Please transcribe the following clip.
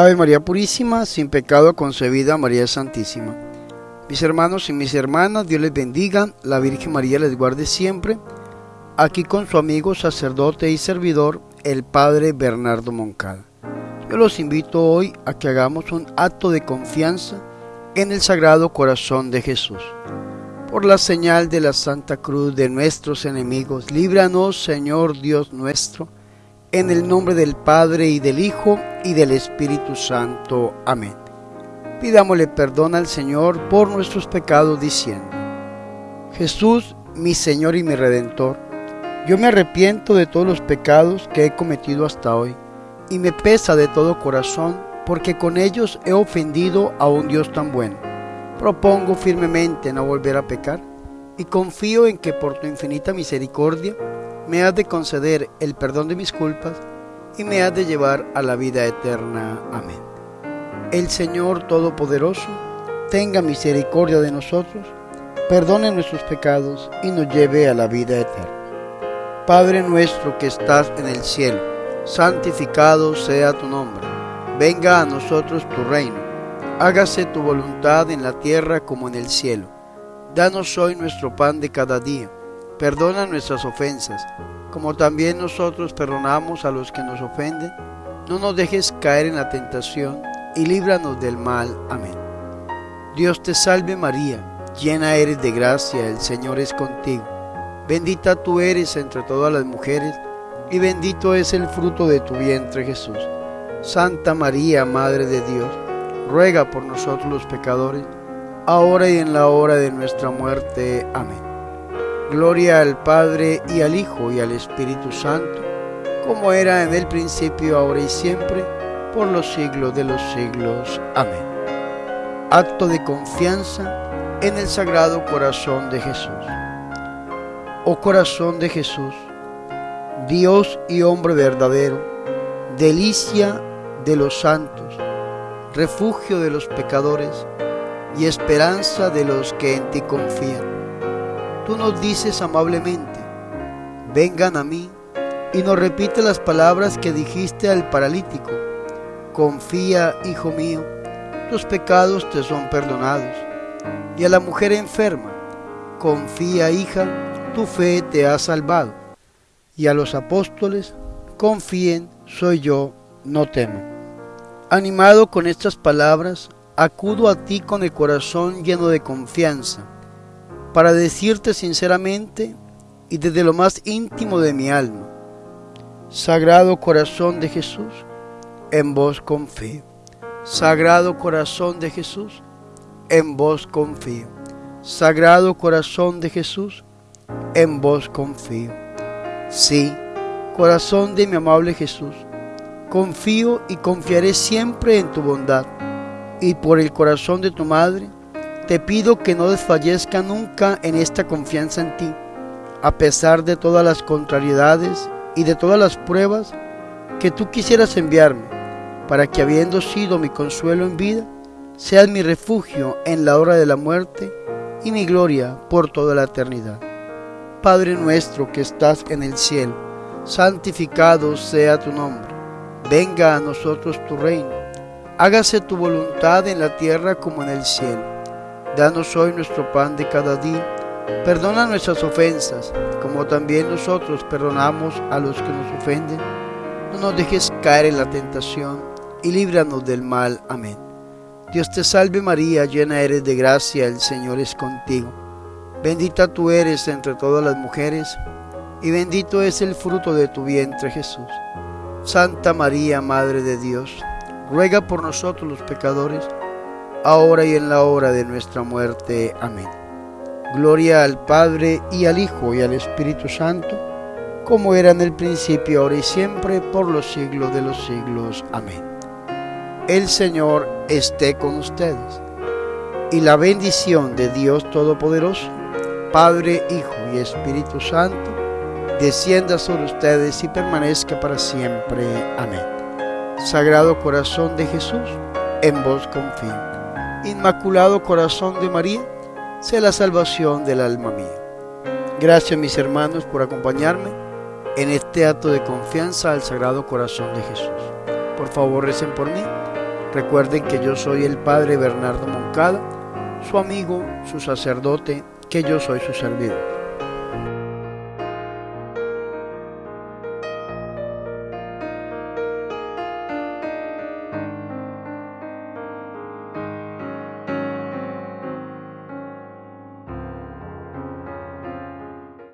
Ave María Purísima, sin pecado concebida, María Santísima. Mis hermanos y mis hermanas, Dios les bendiga, la Virgen María les guarde siempre. Aquí con su amigo, sacerdote y servidor, el Padre Bernardo Moncada. Yo los invito hoy a que hagamos un acto de confianza en el Sagrado Corazón de Jesús. Por la señal de la Santa Cruz de nuestros enemigos, líbranos, Señor Dios nuestro, en el nombre del Padre y del Hijo y del Espíritu Santo. Amén. Pidámosle perdón al Señor por nuestros pecados diciendo, Jesús, mi Señor y mi Redentor, yo me arrepiento de todos los pecados que he cometido hasta hoy y me pesa de todo corazón porque con ellos he ofendido a un Dios tan bueno. Propongo firmemente no volver a pecar y confío en que por tu infinita misericordia me has de conceder el perdón de mis culpas y me has de llevar a la vida eterna. Amén. El Señor Todopoderoso tenga misericordia de nosotros, perdone nuestros pecados y nos lleve a la vida eterna. Padre nuestro que estás en el cielo, santificado sea tu nombre. Venga a nosotros tu reino. Hágase tu voluntad en la tierra como en el cielo. Danos hoy nuestro pan de cada día Perdona nuestras ofensas, como también nosotros perdonamos a los que nos ofenden. No nos dejes caer en la tentación y líbranos del mal. Amén. Dios te salve María, llena eres de gracia, el Señor es contigo. Bendita tú eres entre todas las mujeres, y bendito es el fruto de tu vientre Jesús. Santa María, Madre de Dios, ruega por nosotros los pecadores, ahora y en la hora de nuestra muerte. Amén. Gloria al Padre y al Hijo y al Espíritu Santo, como era en el principio, ahora y siempre, por los siglos de los siglos. Amén. Acto de confianza en el Sagrado Corazón de Jesús. Oh corazón de Jesús, Dios y hombre verdadero, delicia de los santos, refugio de los pecadores y esperanza de los que en ti confían tú nos dices amablemente, vengan a mí, y nos repite las palabras que dijiste al paralítico, confía, hijo mío, tus pecados te son perdonados. Y a la mujer enferma, confía, hija, tu fe te ha salvado. Y a los apóstoles, confíen, soy yo, no temo. Animado con estas palabras, acudo a ti con el corazón lleno de confianza para decirte sinceramente y desde lo más íntimo de mi alma, Sagrado Corazón de Jesús, en vos confío. Sagrado Corazón de Jesús, en vos confío. Sagrado Corazón de Jesús, en vos confío. Sí, corazón de mi amable Jesús, confío y confiaré siempre en tu bondad, y por el corazón de tu Madre, te pido que no desfallezca nunca en esta confianza en ti, a pesar de todas las contrariedades y de todas las pruebas que tú quisieras enviarme, para que habiendo sido mi consuelo en vida, seas mi refugio en la hora de la muerte y mi gloria por toda la eternidad. Padre nuestro que estás en el cielo, santificado sea tu nombre, venga a nosotros tu reino, hágase tu voluntad en la tierra como en el cielo. Danos hoy nuestro pan de cada día. Perdona nuestras ofensas, como también nosotros perdonamos a los que nos ofenden. No nos dejes caer en la tentación y líbranos del mal. Amén. Dios te salve María, llena eres de gracia, el Señor es contigo. Bendita tú eres entre todas las mujeres, y bendito es el fruto de tu vientre Jesús. Santa María, Madre de Dios, ruega por nosotros los pecadores, ahora y en la hora de nuestra muerte. Amén. Gloria al Padre y al Hijo y al Espíritu Santo, como era en el principio, ahora y siempre, por los siglos de los siglos. Amén. El Señor esté con ustedes, y la bendición de Dios Todopoderoso, Padre, Hijo y Espíritu Santo, descienda sobre ustedes y permanezca para siempre. Amén. Sagrado Corazón de Jesús, en vos confío. Inmaculado Corazón de María, sea la salvación del alma mía. Gracias mis hermanos por acompañarme en este acto de confianza al Sagrado Corazón de Jesús. Por favor recen por mí Recuerden que yo soy el Padre Bernardo Moncada, su amigo, su sacerdote, que yo soy su servidor.